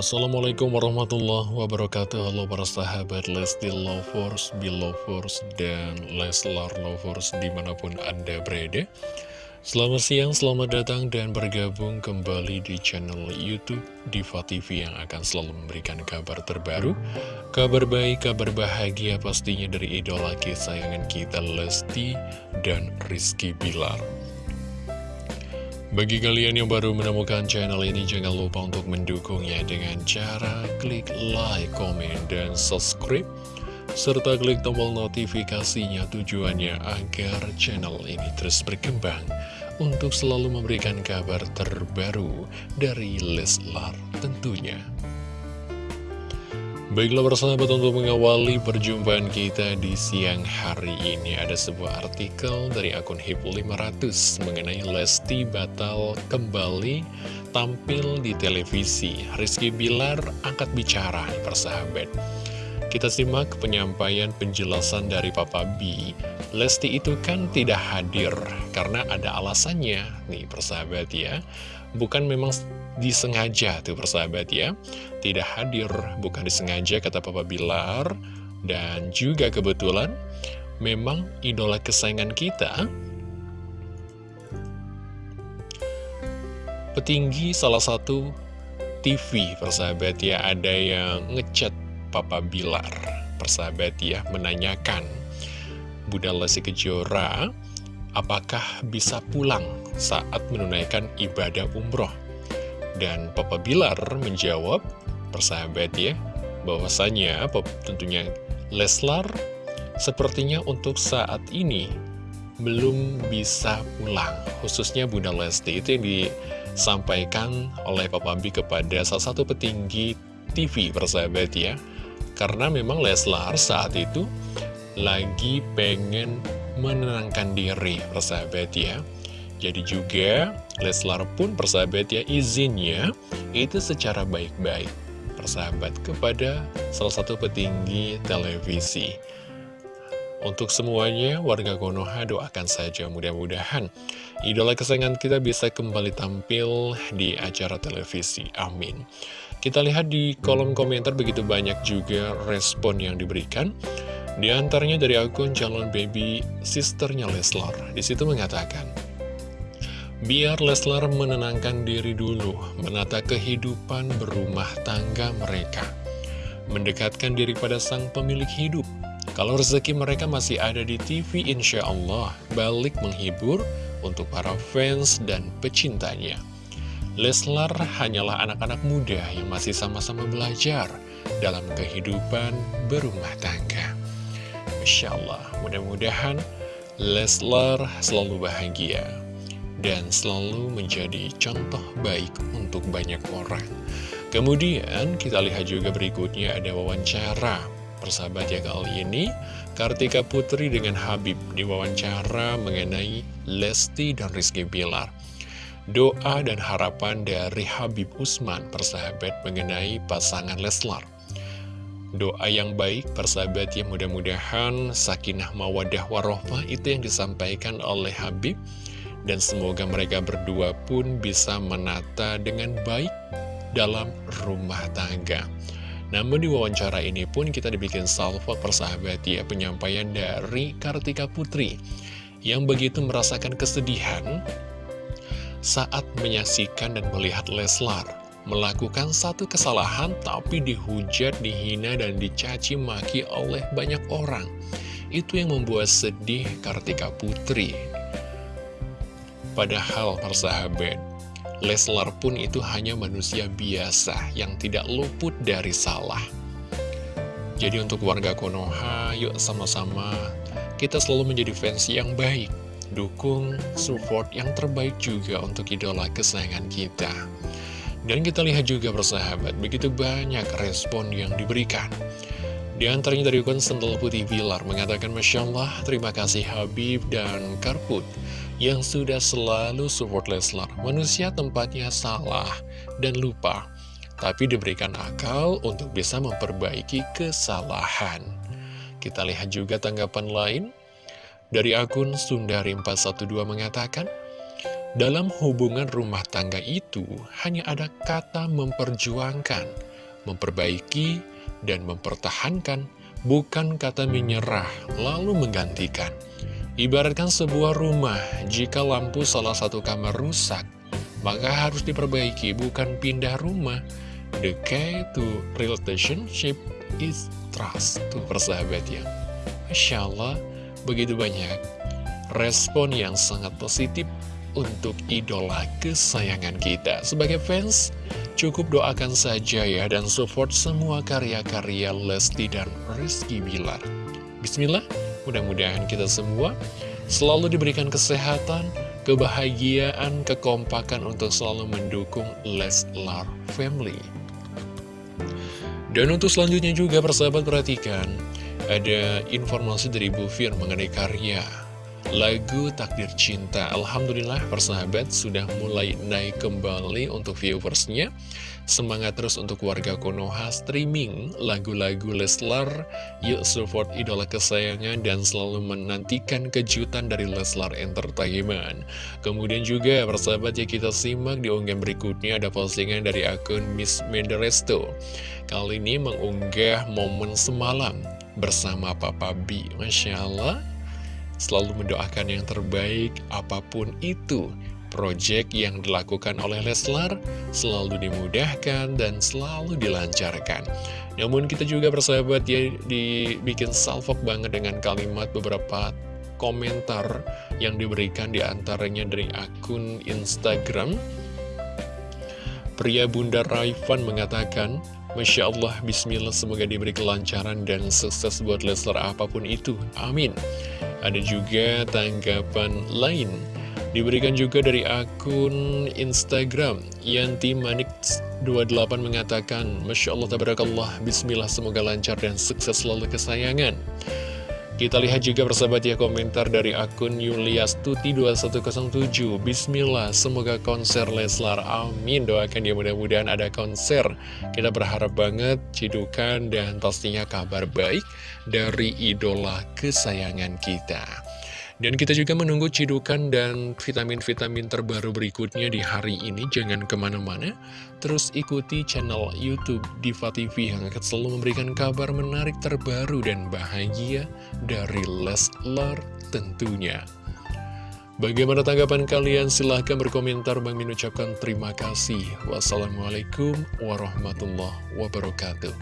Assalamualaikum warahmatullahi wabarakatuh. Halo para sahabat Lesti Lovers, Belovers, dan Leslar Lovers di mana pun Anda berada. Selamat siang, selamat datang dan bergabung kembali di channel Youtube Diva TV yang akan selalu memberikan kabar terbaru. Kabar baik, kabar bahagia pastinya dari idola kesayangan kita Lesti dan Rizky Bilar bagi kalian yang baru menemukan channel ini, jangan lupa untuk mendukungnya dengan cara klik like, komen, dan subscribe. Serta klik tombol notifikasinya tujuannya agar channel ini terus berkembang untuk selalu memberikan kabar terbaru dari Leslar tentunya. Baiklah persahabat untuk mengawali perjumpaan kita di siang hari ini Ada sebuah artikel dari akun HIP500 mengenai Lesti batal kembali tampil di televisi. Rizky Bilar angkat bicara persahabat Kita simak penyampaian penjelasan dari Papa B Lesti itu kan tidak hadir karena ada alasannya. Nih persahabat ya. Bukan memang disengaja tuh persahabat ya. Tidak hadir, bukan disengaja kata Papa Bilar. Dan juga kebetulan memang idola kesayangan kita Petinggi salah satu TV persahabat ya. Ada yang ngechat Papa Bilar. Persahabat ya Menanyakan Bunda Lesti Kejora Apakah bisa pulang saat menunaikan ibadah umroh? Dan Papa Bilar menjawab, persahabat ya, bahwasanya tentunya Leslar sepertinya untuk saat ini belum bisa pulang. Khususnya Bunda Lesti itu yang disampaikan oleh Papa B kepada salah satu petinggi TV persahabat ya. Karena memang Leslar saat itu lagi pengen menenangkan diri persahabat ya. Jadi juga Leslar pun persahabat ya izinnya itu secara baik-baik persahabat kepada salah satu petinggi televisi. Untuk semuanya, warga Konoha doakan saja mudah-mudahan idola kesayangan kita bisa kembali tampil di acara televisi. Amin. Kita lihat di kolom komentar begitu banyak juga respon yang diberikan. Di antaranya dari akun calon baby sisternya Leslar. Di situ mengatakan, Biar Leslar menenangkan diri dulu, menata kehidupan berumah tangga mereka. Mendekatkan diri pada sang pemilik hidup. Kalau rezeki mereka masih ada di TV, insya Allah balik menghibur untuk para fans dan pecintanya. Leslar hanyalah anak-anak muda yang masih sama-sama belajar dalam kehidupan berumah tangga. Masya Allah, mudah-mudahan Leslar selalu bahagia dan selalu menjadi contoh baik untuk banyak orang. Kemudian kita lihat juga berikutnya ada wawancara persahabat ya kali ini Kartika Putri dengan Habib diwawancara mengenai Lesti dan Rizky Bilar. Doa dan harapan dari Habib Usman persahabat mengenai pasangan Leslar. Doa yang baik persahabat yang mudah-mudahan sakinah mawadah warohmah itu yang disampaikan oleh Habib. Dan semoga mereka berdua pun bisa menata dengan baik dalam rumah tangga. Namun di wawancara ini pun kita dibikin salvo persahabat ya penyampaian dari Kartika Putri. Yang begitu merasakan kesedihan saat menyaksikan dan melihat Leslar melakukan satu kesalahan tapi dihujat, dihina, dan dicaci maki oleh banyak orang. Itu yang membuat sedih Kartika Putri Padahal persahabat, Leslar pun itu hanya manusia biasa yang tidak luput dari salah. Jadi untuk warga Konoha, yuk sama-sama kita selalu menjadi fans yang baik. Dukung, support yang terbaik juga untuk idola kesayangan kita. Dan kita lihat juga persahabat, begitu banyak respon yang diberikan. Di antaranya dari akun Sentul Putih Bilar mengatakan Masya Allah, terima kasih Habib dan Karput yang sudah selalu support Leslar. Manusia tempatnya salah dan lupa, tapi diberikan akal untuk bisa memperbaiki kesalahan. Kita lihat juga tanggapan lain. Dari akun Sundari412 mengatakan, dalam hubungan rumah tangga itu hanya ada kata memperjuangkan memperbaiki, dan mempertahankan, bukan kata menyerah lalu menggantikan. Ibaratkan sebuah rumah, jika lampu salah satu kamar rusak, maka harus diperbaiki, bukan pindah rumah. The key to relationship is trust. Tuh persahabat ya. Masya Allah, begitu banyak respon yang sangat positif untuk idola kesayangan kita. Sebagai fans, cukup doakan saja ya dan support semua karya-karya Lesti dan Rizky Bilar. Bismillah, Mudah-mudahan kita semua selalu diberikan kesehatan, kebahagiaan, kekompakan untuk selalu mendukung Leslar Family. Dan untuk selanjutnya juga persahabat perhatikan, ada informasi dari Bu Fir mengenai karya lagu Takdir Cinta. Alhamdulillah persahabat sudah mulai naik kembali untuk viewersnya. Semangat terus untuk warga Konoha streaming lagu-lagu Leslar. Yuk support idola kesayangan dan selalu menantikan kejutan dari Leslar Entertainment. Kemudian juga persahabat ya kita simak di unggahan berikutnya ada postingan dari akun Miss Menderesto. Kali ini mengunggah momen semalam bersama Papa B. Masya Allah, selalu mendoakan yang terbaik apa pun itu Project yang dilakukan oleh Leslar selalu dimudahkan dan selalu dilancarkan. Namun kita juga bersahabat ya dibikin salvok banget dengan kalimat beberapa komentar yang diberikan di antaranya dari akun Instagram. Pria Bunda Raifan mengatakan, Masya Allah, Bismillah, semoga diberi kelancaran dan sukses buat Leslar apa pun itu. Amin. Ada juga tanggapan lain. Diberikan juga dari akun Instagram. Yanti Manik 28 mengatakan Masya Allah, Tabarakallah, Bismillah, semoga lancar dan sukses selalu kesayangan kita lihat juga persahabat ya komentar dari akun Yulias Tuti 2107 Bismillah semoga konser Leslar Amin. Doakan ya mudah-mudahan ada konser. Kita berharap banget cidukan dan pastinya kabar baik dari idola kesayangan kita dan kita juga menunggu cidukan dan vitamin-vitamin terbaru berikutnya di hari ini. Jangan ke mana-mana, terus ikuti channel Youtube Diva TV yang akan selalu memberikan kabar menarik terbaru dan bahagia dari Leslar tentunya. Bagaimana tanggapan kalian? Silahkan berkomentar. Bang Min ucapkan terima kasih. Wassalamualaikum warahmatullahi wabarakatuh.